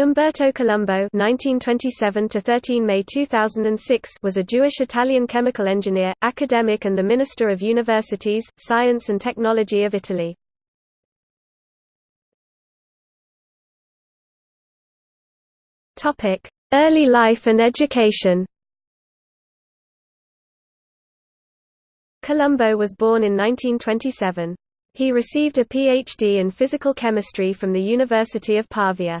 Umberto Colombo (1927–13 May 2006) was a Jewish-Italian chemical engineer, academic, and the Minister of Universities, Science and Technology of Italy. Topic: Early life and education. Colombo was born in 1927. He received a PhD in physical chemistry from the University of Pavia.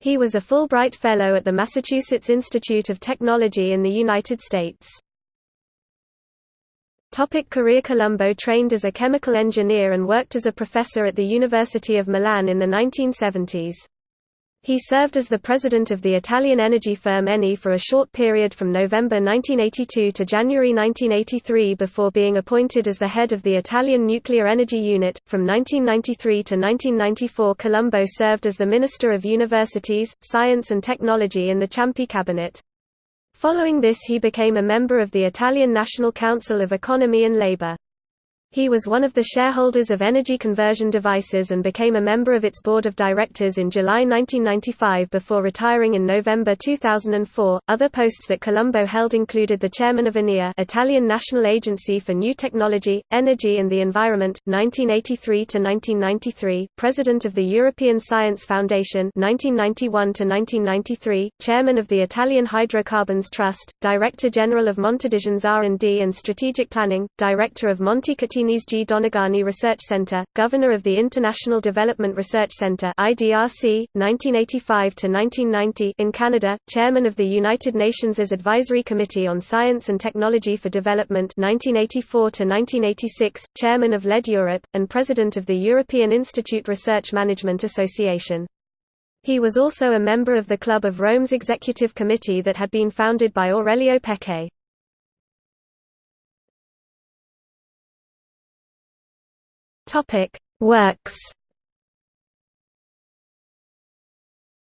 He was a Fulbright Fellow at the Massachusetts Institute of Technology in the United States. Topic career Colombo trained as a chemical engineer and worked as a professor at the University of Milan in the 1970s. He served as the president of the Italian energy firm Eni for a short period from November 1982 to January 1983 before being appointed as the head of the Italian nuclear energy unit. From 1993 to 1994, Colombo served as the Minister of Universities, Science and Technology in the Ciampi cabinet. Following this he became a member of the Italian National Council of Economy and Labour. He was one of the shareholders of Energy Conversion Devices and became a member of its board of directors in July 1995 before retiring in November 2004. Other posts that Colombo held included the chairman of ENEA, Italian National Agency for New Technology, Energy and the Environment, 1983 to 1993, president of the European Science Foundation, 1991 to 1993, chairman of the Italian Hydrocarbons Trust, director general of Montedison R&D and Strategic Planning, director of Montecatini Chinese G. Donegani Research Center, Governor of the International Development Research Center (IDRC, 1985–1990) in Canada, Chairman of the United Nations' Advisory Committee on Science and Technology for Development (1984–1986), Chairman of LED Europe, and President of the European Institute Research Management Association. He was also a member of the Club of Rome's Executive Committee that had been founded by Aurelio Peccei. Topic: Works.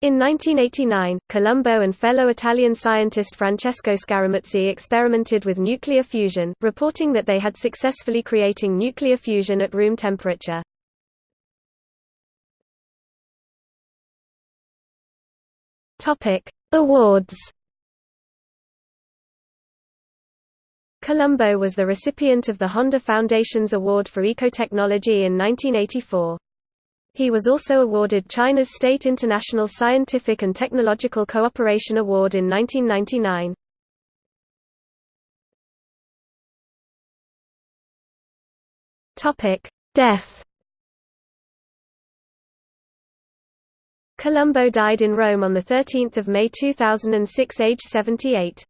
In 1989, Colombo and fellow Italian scientist Francesco Scaramuzzi experimented with nuclear fusion, reporting that they had successfully creating nuclear fusion at room temperature. Topic: Awards. Colombo was the recipient of the Honda Foundation's Award for Ecotechnology in 1984. He was also awarded China's State International Scientific and Technological Cooperation Award in 1999. Death Colombo died in Rome on 13 May 2006 aged 78.